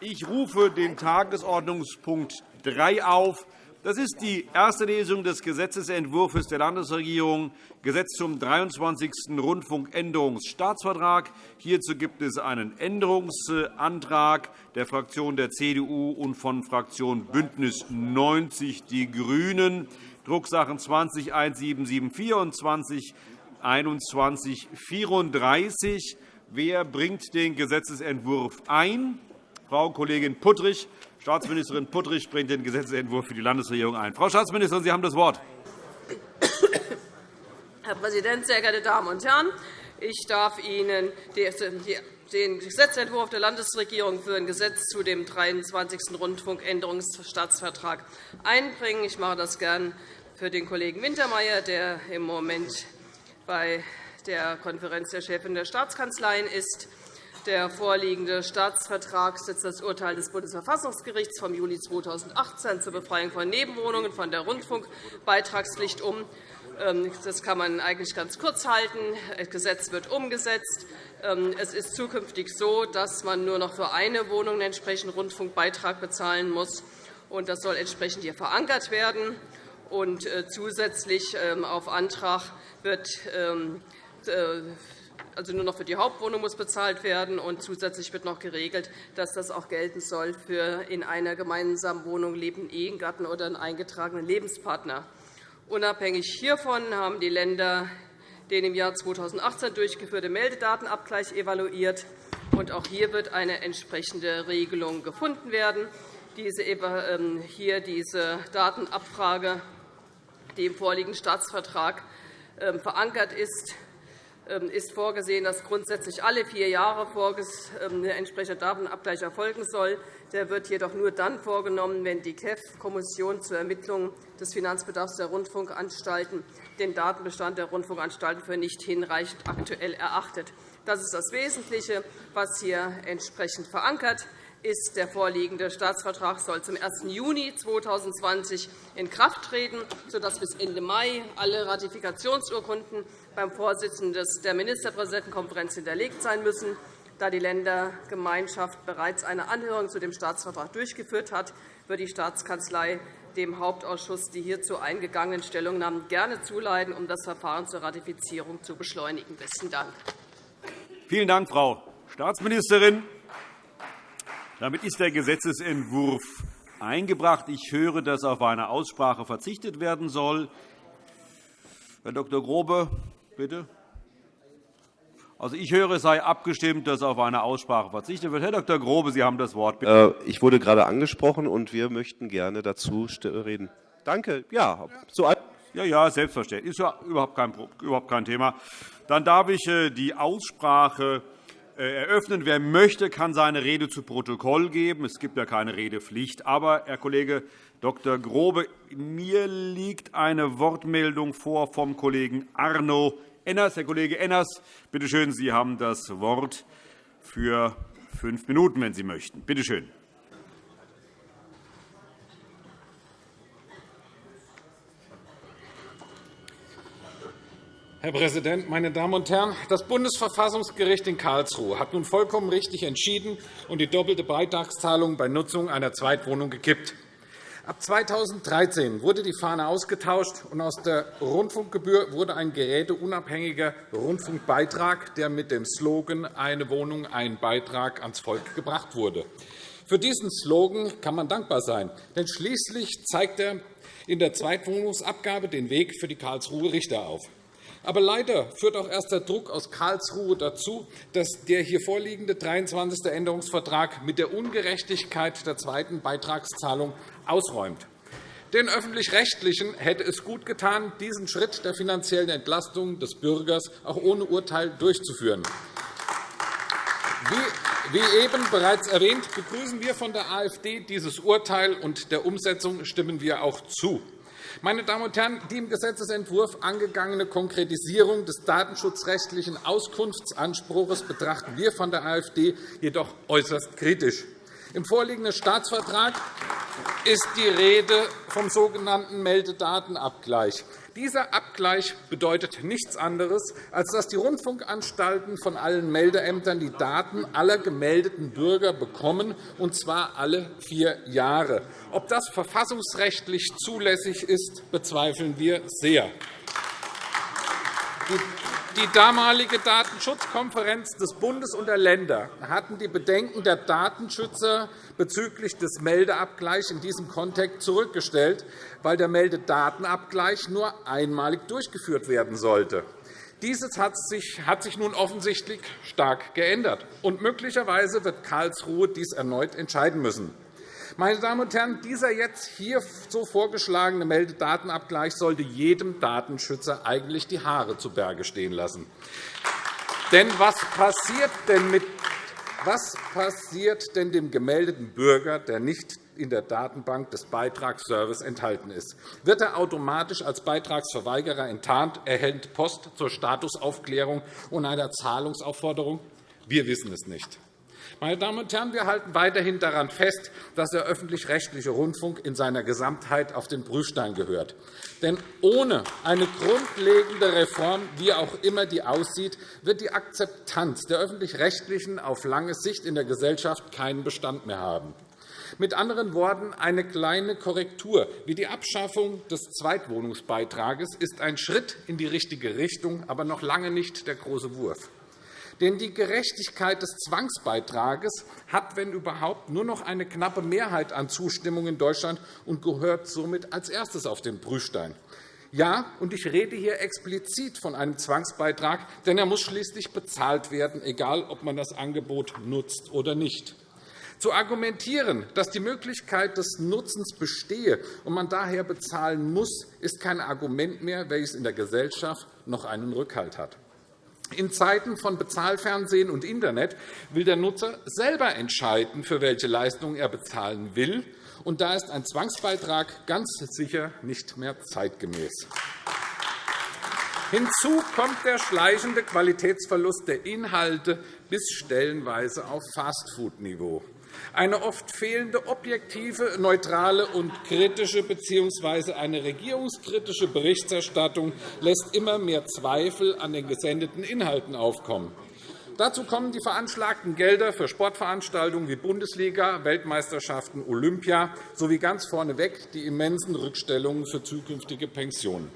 Ich rufe den Tagesordnungspunkt 3 auf. Das ist die erste Lesung des Gesetzentwurfs der Landesregierung, Gesetz zum 23. Rundfunkänderungsstaatsvertrag. Hierzu gibt es einen Änderungsantrag der Fraktion der CDU und von Fraktion BÜNDNIS 90 die GRÜNEN, Drucksachen 20 1774 und 20 2134. Wer bringt den Gesetzentwurf ein? Frau Kollegin Puttrich. Staatsministerin Puttrich bringt den Gesetzentwurf für die Landesregierung ein. Frau Staatsministerin, Sie haben das Wort. Herr Präsident, sehr geehrte Damen und Herren! Ich darf Ihnen den Gesetzentwurf der Landesregierung für ein Gesetz zu dem 23. Rundfunkänderungsstaatsvertrag einbringen. Ich mache das gern für den Kollegen Wintermeyer, der im Moment bei der Konferenz der Chefin der Staatskanzleien ist. Der vorliegende Staatsvertrag setzt das Urteil des Bundesverfassungsgerichts vom Juli 2018 zur Befreiung von Nebenwohnungen von der Rundfunkbeitragspflicht um. Ähm, das kann man eigentlich ganz kurz halten. Das Gesetz wird umgesetzt. Ähm, es ist zukünftig so, dass man nur noch für eine Wohnung einen entsprechenden Rundfunkbeitrag bezahlen muss. Das soll entsprechend hier verankert werden. Äh, zusätzlich ähm, auf Antrag wird äh, also nur noch für die Hauptwohnung muss bezahlt werden. Und zusätzlich wird noch geregelt, dass das auch gelten soll für in einer gemeinsamen Wohnung lebenden Ehegatten oder einen eingetragenen Lebenspartner. Unabhängig hiervon haben die Länder den im Jahr 2018 durchgeführte Meldedatenabgleich evaluiert. Und auch hier wird eine entsprechende Regelung gefunden werden. Diese, ähm, hier diese Datenabfrage, die im vorliegenden Staatsvertrag ähm, verankert ist, ist vorgesehen, dass grundsätzlich alle vier Jahre ein entsprechender Datenabgleich erfolgen soll. Der wird jedoch nur dann vorgenommen, wenn die KEF, Kommission zur Ermittlung des Finanzbedarfs der Rundfunkanstalten, den Datenbestand der Rundfunkanstalten für nicht hinreichend aktuell erachtet. Das ist das Wesentliche, was hier entsprechend verankert ist. Der vorliegende Staatsvertrag soll zum 1. Juni 2020 in Kraft treten, sodass bis Ende Mai alle Ratifikationsurkunden beim Vorsitzenden der Ministerpräsidentenkonferenz hinterlegt sein müssen. Da die Ländergemeinschaft bereits eine Anhörung zu dem Staatsvertrag durchgeführt hat, wird die Staatskanzlei dem Hauptausschuss die hierzu eingegangenen Stellungnahmen gerne zuleiten, um das Verfahren zur Ratifizierung zu beschleunigen. – Besten Dank. Vielen Dank, Frau Staatsministerin. Damit ist der Gesetzentwurf eingebracht. Ich höre, dass auf eine Aussprache verzichtet werden soll. Herr Dr. Grobe, Bitte. Also, ich höre, es sei abgestimmt, dass auf eine Aussprache verzichtet wird. Herr Dr. Grobe, Sie haben das Wort. Bitte. Äh, ich wurde gerade angesprochen, und wir möchten gerne dazu reden. Danke. Ja, so ja, ja, selbstverständlich. Ist ja überhaupt kein, überhaupt kein Thema. Dann darf ich äh, die Aussprache eröffnen. Wer möchte, kann seine Rede zu Protokoll geben. Es gibt ja keine Redepflicht. Aber, Herr Kollege Dr. Grobe, mir liegt eine Wortmeldung vor vom Kollegen Arno Enners. Herr Kollege Enners, bitte schön, Sie haben das Wort für fünf Minuten, wenn Sie möchten. Bitte schön. Herr Präsident, meine Damen und Herren! Das Bundesverfassungsgericht in Karlsruhe hat nun vollkommen richtig entschieden und die doppelte Beitragszahlung bei Nutzung einer Zweitwohnung gekippt. Ab 2013 wurde die Fahne ausgetauscht, und aus der Rundfunkgebühr wurde ein geräteunabhängiger Rundfunkbeitrag, der mit dem Slogan Eine Wohnung, ein Beitrag ans Volk gebracht wurde. Für diesen Slogan kann man dankbar sein, denn schließlich zeigt er in der Zweitwohnungsabgabe den Weg für die Karlsruher Richter auf. Aber leider führt auch erst der Druck aus Karlsruhe dazu, dass der hier vorliegende 23. Änderungsvertrag mit der Ungerechtigkeit der zweiten Beitragszahlung ausräumt. Den Öffentlich-Rechtlichen hätte es gut getan, diesen Schritt der finanziellen Entlastung des Bürgers auch ohne Urteil durchzuführen. Wie eben bereits erwähnt, begrüßen wir von der AfD dieses Urteil, und der Umsetzung stimmen wir auch zu. Meine Damen und Herren, die im Gesetzentwurf angegangene Konkretisierung des datenschutzrechtlichen Auskunftsanspruchs betrachten wir von der AfD jedoch äußerst kritisch. Im vorliegenden Staatsvertrag ist die Rede vom sogenannten Meldedatenabgleich. Dieser Abgleich bedeutet nichts anderes, als dass die Rundfunkanstalten von allen Meldeämtern die Daten aller gemeldeten Bürger bekommen, und zwar alle vier Jahre. Ob das verfassungsrechtlich zulässig ist, bezweifeln wir sehr. Die damalige Datenschutzkonferenz des Bundes und der Länder hatten die Bedenken der Datenschützer bezüglich des Meldeabgleichs in diesem Kontext zurückgestellt, weil der Meldedatenabgleich nur einmalig durchgeführt werden sollte. Dieses hat sich, nun offensichtlich stark geändert, und möglicherweise wird Karlsruhe dies erneut entscheiden müssen. Meine Damen und Herren, dieser jetzt hier so vorgeschlagene Meldedatenabgleich sollte jedem Datenschützer eigentlich die Haare zu Berge stehen lassen. Denn was passiert denn, mit, was passiert denn dem gemeldeten Bürger, der nicht in der Datenbank des Beitragsservice enthalten ist. Wird er automatisch als Beitragsverweigerer enttarnt, erhält Post zur Statusaufklärung und einer Zahlungsaufforderung? Wir wissen es nicht. Meine Damen und Herren, wir halten weiterhin daran fest, dass der öffentlich-rechtliche Rundfunk in seiner Gesamtheit auf den Prüfstein gehört. Denn ohne eine grundlegende Reform, wie auch immer die aussieht, wird die Akzeptanz der öffentlich-rechtlichen auf lange Sicht in der Gesellschaft keinen Bestand mehr haben. Mit anderen Worten, eine kleine Korrektur wie die Abschaffung des Zweitwohnungsbeitrages ist ein Schritt in die richtige Richtung, aber noch lange nicht der große Wurf. Denn die Gerechtigkeit des Zwangsbeitrages hat, wenn überhaupt, nur noch eine knappe Mehrheit an Zustimmung in Deutschland und gehört somit als erstes auf den Prüfstein. Ja, und ich rede hier explizit von einem Zwangsbeitrag, denn er muss schließlich bezahlt werden, egal ob man das Angebot nutzt oder nicht. Zu argumentieren, dass die Möglichkeit des Nutzens bestehe und man daher bezahlen muss, ist kein Argument mehr, welches in der Gesellschaft noch einen Rückhalt hat. In Zeiten von Bezahlfernsehen und Internet will der Nutzer selber entscheiden, für welche Leistungen er bezahlen will. Und da ist ein Zwangsbeitrag ganz sicher nicht mehr zeitgemäß. Hinzu kommt der schleichende Qualitätsverlust der Inhalte bis stellenweise auf Fastfood-Niveau. Eine oft fehlende objektive, neutrale und kritische bzw. eine regierungskritische Berichterstattung lässt immer mehr Zweifel an den gesendeten Inhalten aufkommen. Dazu kommen die veranschlagten Gelder für Sportveranstaltungen wie Bundesliga, Weltmeisterschaften, Olympia sowie ganz vorneweg die immensen Rückstellungen für zukünftige Pensionen.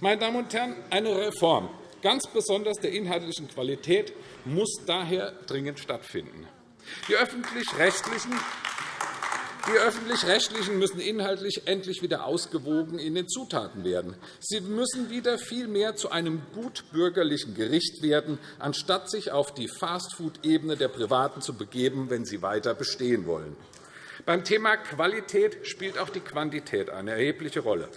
Meine Damen und Herren, eine Reform, ganz besonders der inhaltlichen Qualität, muss daher dringend stattfinden. Die öffentlich-rechtlichen die Öffentlich-Rechtlichen müssen inhaltlich endlich wieder ausgewogen in den Zutaten werden. Sie müssen wieder viel mehr zu einem gutbürgerlichen Gericht werden, anstatt sich auf die Fastfood-Ebene der Privaten zu begeben, wenn sie weiter bestehen wollen. Beim Thema Qualität spielt auch die Quantität eine erhebliche Rolle.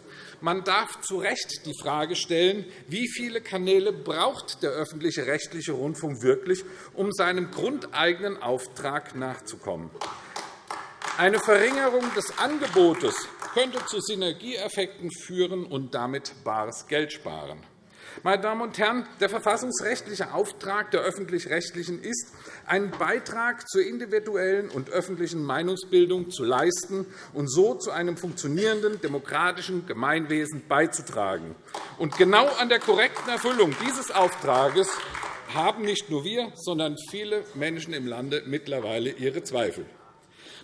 Man darf zu Recht die Frage stellen, wie viele Kanäle braucht der öffentliche rechtliche Rundfunk wirklich, um seinem grundeigenen Auftrag nachzukommen. Eine Verringerung des Angebotes könnte zu Synergieeffekten führen und damit bares Geld sparen. Meine Damen und Herren, der verfassungsrechtliche Auftrag der Öffentlich-Rechtlichen ist, einen Beitrag zur individuellen und öffentlichen Meinungsbildung zu leisten und so zu einem funktionierenden demokratischen Gemeinwesen beizutragen. Und genau an der korrekten Erfüllung dieses Auftrages haben nicht nur wir, sondern viele Menschen im Lande mittlerweile ihre Zweifel.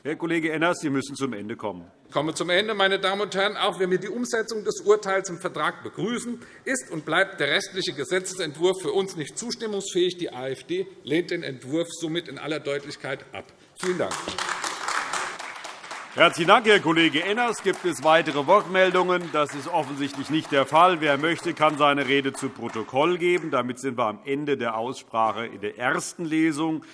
Herr Kollege Enners, Sie müssen zum Ende kommen. Ich komme zum Ende, meine Damen und Herren. Auch wenn wir die Umsetzung des Urteils im Vertrag begrüßen, ist und bleibt der restliche Gesetzentwurf für uns nicht zustimmungsfähig. Die AfD lehnt den Entwurf somit in aller Deutlichkeit ab. Vielen Dank. Herzlichen Dank, Herr Kollege Enners. Gibt es weitere Wortmeldungen? Das ist offensichtlich nicht der Fall. Wer möchte, kann seine Rede zu Protokoll geben. Damit sind wir am Ende der Aussprache in der ersten Lesung.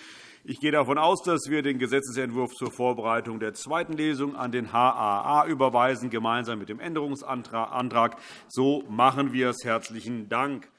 Ich gehe davon aus, dass wir den Gesetzentwurf zur Vorbereitung der zweiten Lesung an den HAA überweisen, gemeinsam mit dem Änderungsantrag. So machen wir es. Herzlichen Dank.